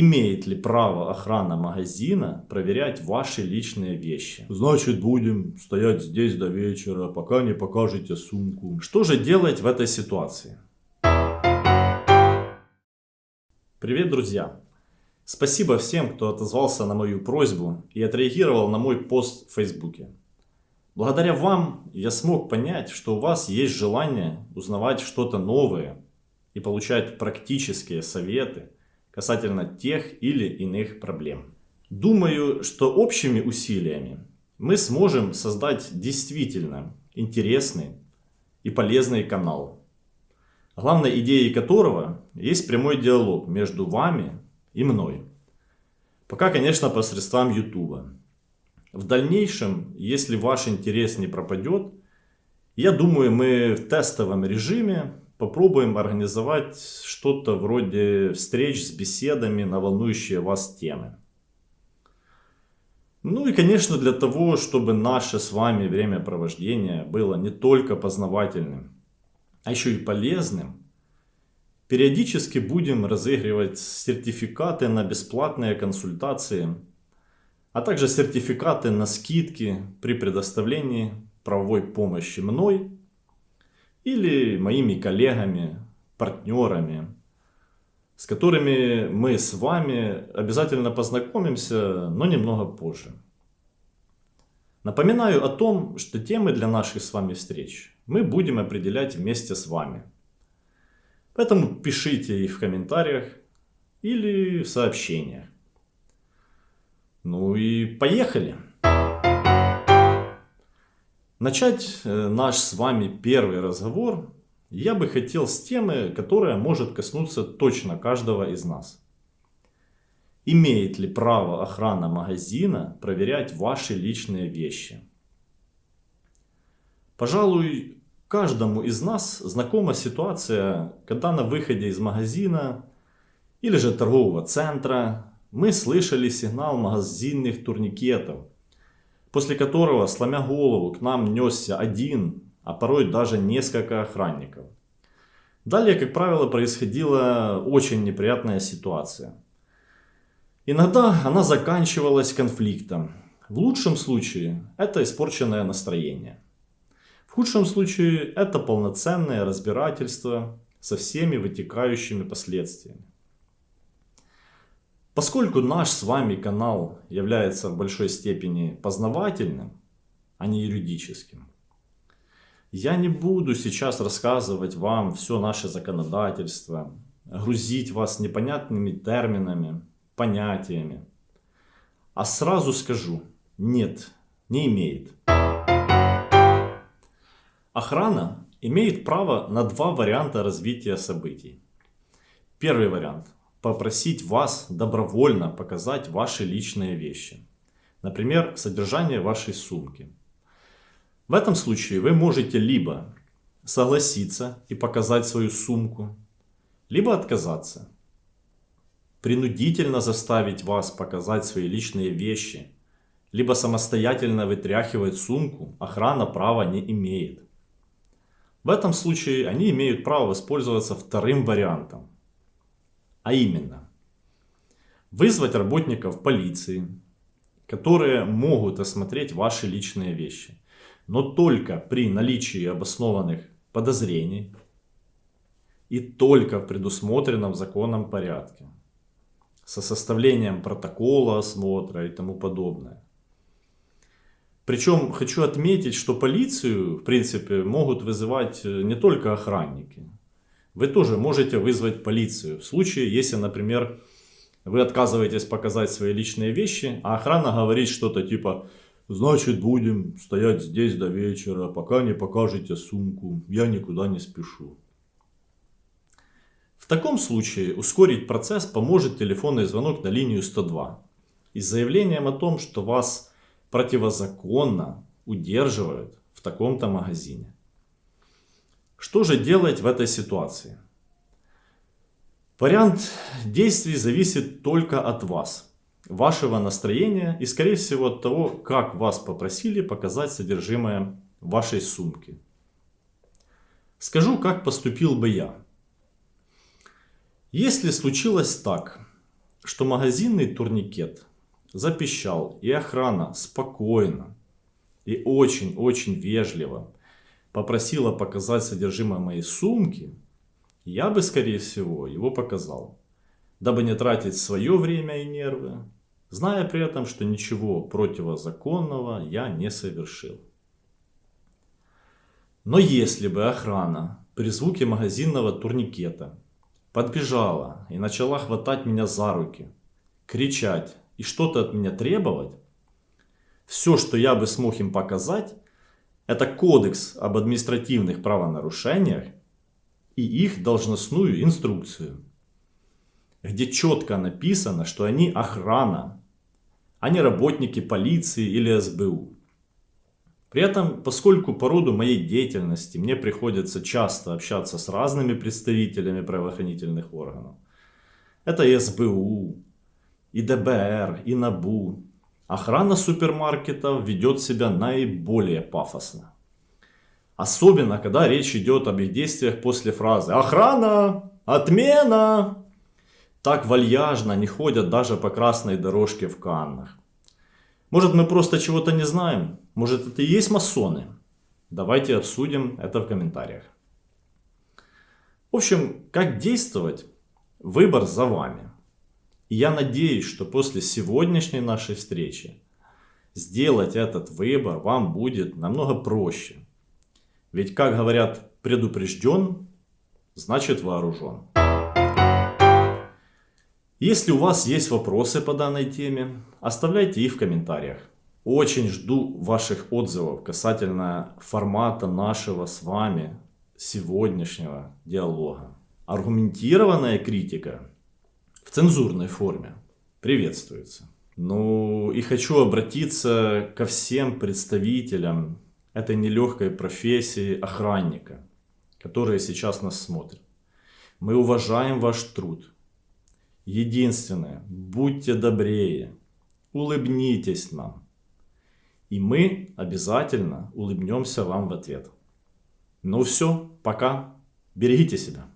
Имеет ли право охрана магазина проверять ваши личные вещи? Значит, будем стоять здесь до вечера, пока не покажете сумку. Что же делать в этой ситуации? Привет, друзья! Спасибо всем, кто отозвался на мою просьбу и отреагировал на мой пост в Фейсбуке. Благодаря вам я смог понять, что у вас есть желание узнавать что-то новое и получать практические советы касательно тех или иных проблем. Думаю, что общими усилиями мы сможем создать действительно интересный и полезный канал, главной идеей которого есть прямой диалог между вами и мной. Пока, конечно, посредством YouTube. В дальнейшем, если ваш интерес не пропадет, я думаю, мы в тестовом режиме попробуем организовать что-то вроде встреч с беседами на волнующие вас темы. Ну и, конечно, для того, чтобы наше с вами времяпровождение было не только познавательным, а еще и полезным, периодически будем разыгрывать сертификаты на бесплатные консультации – а также сертификаты на скидки при предоставлении правовой помощи мной или моими коллегами, партнерами, с которыми мы с вами обязательно познакомимся, но немного позже. Напоминаю о том, что темы для наших с вами встреч мы будем определять вместе с вами. Поэтому пишите их в комментариях или в сообщениях. Ну и поехали! Начать э, наш с вами первый разговор я бы хотел с темы, которая может коснуться точно каждого из нас. Имеет ли право охрана магазина проверять ваши личные вещи? Пожалуй, каждому из нас знакома ситуация, когда на выходе из магазина или же торгового центра мы слышали сигнал магазинных турникетов, после которого, сломя голову, к нам несся один, а порой даже несколько охранников. Далее, как правило, происходила очень неприятная ситуация. Иногда она заканчивалась конфликтом. В лучшем случае это испорченное настроение. В худшем случае это полноценное разбирательство со всеми вытекающими последствиями. Поскольку наш с вами канал является в большой степени познавательным, а не юридическим, я не буду сейчас рассказывать вам все наше законодательство, грузить вас непонятными терминами, понятиями. А сразу скажу, нет, не имеет. Охрана имеет право на два варианта развития событий. Первый вариант – попросить вас добровольно показать ваши личные вещи. Например, содержание вашей сумки. В этом случае вы можете либо согласиться и показать свою сумку, либо отказаться. Принудительно заставить вас показать свои личные вещи, либо самостоятельно вытряхивать сумку охрана права не имеет. В этом случае они имеют право воспользоваться вторым вариантом а именно, вызвать работников полиции, которые могут осмотреть ваши личные вещи, но только при наличии обоснованных подозрений и только в предусмотренном законном порядке, со составлением протокола осмотра и тому подобное. Причем хочу отметить, что полицию, в принципе, могут вызывать не только охранники, вы тоже можете вызвать полицию. В случае, если, например, вы отказываетесь показать свои личные вещи, а охрана говорит что-то типа «Значит, будем стоять здесь до вечера, пока не покажете сумку, я никуда не спешу». В таком случае ускорить процесс поможет телефонный звонок на линию 102 и с заявлением о том, что вас противозаконно удерживают в таком-то магазине. Что же делать в этой ситуации? Вариант действий зависит только от вас, вашего настроения и скорее всего от того, как вас попросили показать содержимое вашей сумки. Скажу, как поступил бы я. Если случилось так, что магазинный турникет запищал, и охрана спокойно и очень-очень вежливо попросила показать содержимое моей сумки, я бы, скорее всего, его показал, дабы не тратить свое время и нервы, зная при этом, что ничего противозаконного я не совершил. Но если бы охрана при звуке магазинного турникета подбежала и начала хватать меня за руки, кричать и что-то от меня требовать, все, что я бы смог им показать, это кодекс об административных правонарушениях и их должностную инструкцию, где четко написано, что они охрана, а не работники полиции или СБУ. При этом, поскольку по роду моей деятельности мне приходится часто общаться с разными представителями правоохранительных органов, это и СБУ, и ДБР, и НАБУ, охрана супермаркетов ведет себя наиболее пафосно. Особенно, когда речь идет об их действиях после фразы «Охрана! Отмена!» Так вальяжно не ходят даже по красной дорожке в Каннах. Может мы просто чего-то не знаем? Может это и есть масоны? Давайте обсудим это в комментариях. В общем, как действовать? Выбор за вами. Я надеюсь, что после сегодняшней нашей встречи сделать этот выбор вам будет намного проще. Ведь, как говорят, предупрежден, значит вооружен. Если у вас есть вопросы по данной теме, оставляйте их в комментариях. Очень жду ваших отзывов касательно формата нашего с вами сегодняшнего диалога. Аргументированная критика в цензурной форме приветствуется. Ну и хочу обратиться ко всем представителям этой нелегкой профессии охранника, которые сейчас нас смотрят. Мы уважаем ваш труд. Единственное, будьте добрее, улыбнитесь нам. И мы обязательно улыбнемся вам в ответ. Ну все, пока. Берегите себя.